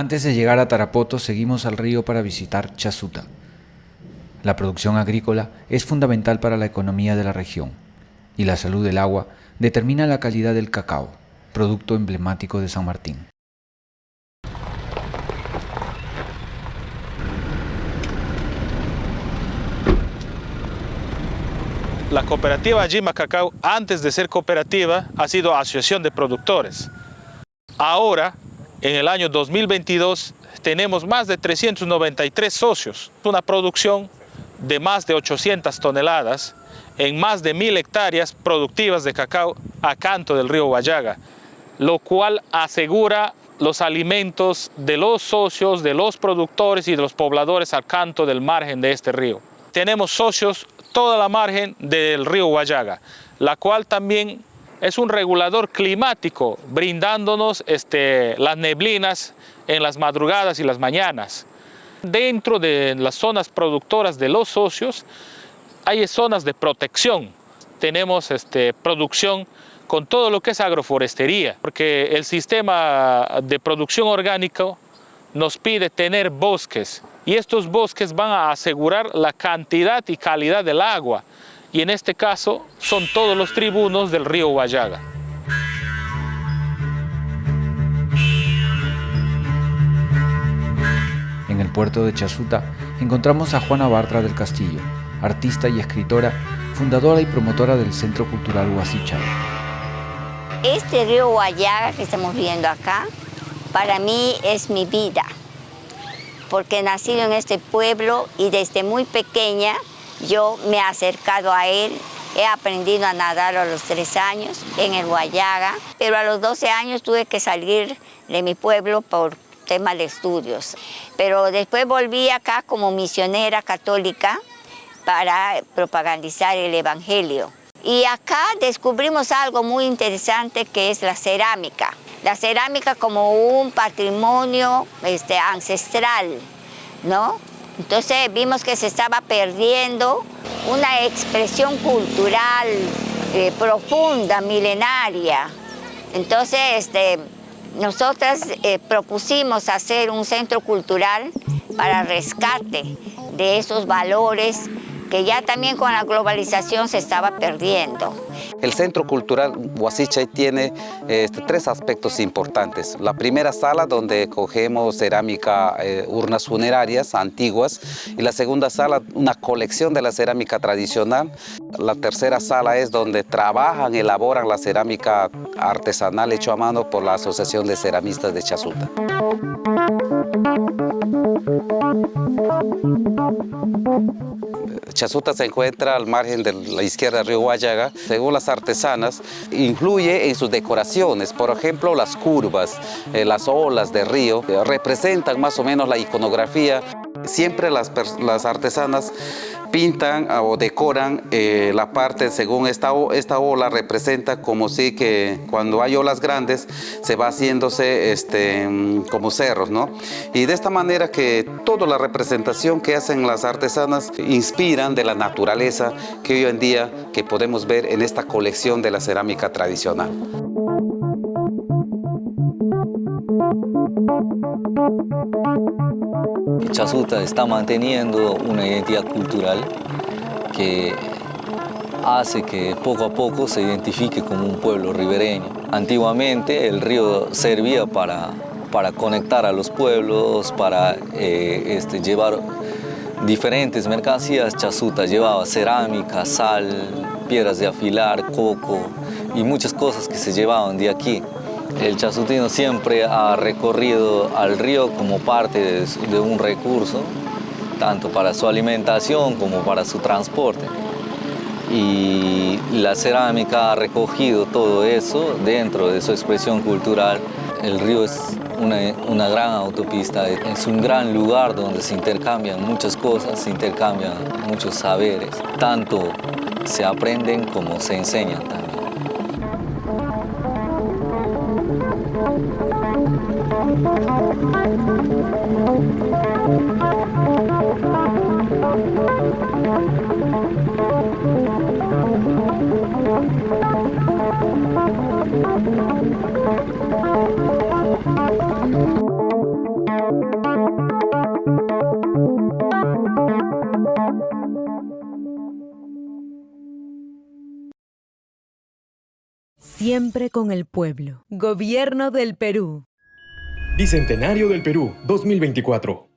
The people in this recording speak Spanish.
Antes de llegar a Tarapoto seguimos al río para visitar Chasuta. La producción agrícola es fundamental para la economía de la región y la salud del agua determina la calidad del cacao, producto emblemático de San Martín. La cooperativa Jima Cacao, antes de ser cooperativa, ha sido asociación de productores. Ahora, en el año 2022, tenemos más de 393 socios, una producción de más de 800 toneladas en más de mil hectáreas productivas de cacao a canto del río Guayaga, lo cual asegura los alimentos de los socios, de los productores y de los pobladores al canto del margen de este río. Tenemos socios toda la margen del río Guayaga, la cual también es un regulador climático, brindándonos este, las neblinas en las madrugadas y las mañanas. Dentro de las zonas productoras de los socios hay zonas de protección. Tenemos este, producción con todo lo que es agroforestería, porque el sistema de producción orgánico nos pide tener bosques y estos bosques van a asegurar la cantidad y calidad del agua y en este caso son todos los tribunos del río Guayaga. En el puerto de Chasuta encontramos a Juana Bartra del Castillo, artista y escritora, fundadora y promotora del Centro Cultural Huasichay. Este río Guayaga que estamos viendo acá, para mí es mi vida porque he nacido en este pueblo y desde muy pequeña yo me he acercado a él. He aprendido a nadar a los tres años en el Guayaga, pero a los 12 años tuve que salir de mi pueblo por temas de estudios. Pero después volví acá como misionera católica para propagandizar el Evangelio. Y acá descubrimos algo muy interesante que es la cerámica la cerámica como un patrimonio este, ancestral, ¿no? Entonces vimos que se estaba perdiendo una expresión cultural eh, profunda, milenaria. Entonces, este, nosotras eh, propusimos hacer un centro cultural para rescate de esos valores que ya también con la globalización se estaba perdiendo. El Centro Cultural Huasichay tiene este, tres aspectos importantes. La primera sala donde cogemos cerámica, eh, urnas funerarias antiguas y la segunda sala una colección de la cerámica tradicional. La tercera sala es donde trabajan, elaboran la cerámica artesanal hecho a mano por la Asociación de Ceramistas de Chasuta. Chasuta se encuentra al margen de la izquierda del río Guayaga. Según las artesanas, influye en sus decoraciones. Por ejemplo, las curvas, eh, las olas del río, eh, representan más o menos la iconografía. Siempre las, las artesanas pintan o decoran eh, la parte según esta, esta ola representa como si que cuando hay olas grandes se va haciéndose este, como cerros, ¿no? Y de esta manera que toda la representación que hacen las artesanas inspiran de la naturaleza que hoy en día que podemos ver en esta colección de la cerámica tradicional. Chasuta está manteniendo una identidad cultural que hace que poco a poco se identifique como un pueblo ribereño. Antiguamente el río servía para, para conectar a los pueblos, para eh, este, llevar diferentes mercancías. Chasuta llevaba cerámica, sal, piedras de afilar, coco y muchas cosas que se llevaban de aquí. El chasutino siempre ha recorrido al río como parte de, un recurso, tanto para su alimentación como para su transporte. Y la cerámica ha recogido todo eso dentro de su expresión cultural. El río es una, una, gran autopista, es un gran lugar donde se intercambian muchas cosas, se intercambian muchos saberes. Tanto se aprenden como se enseñan también. Siempre con el pueblo. Gobierno del Perú. Bicentenario del Perú 2024.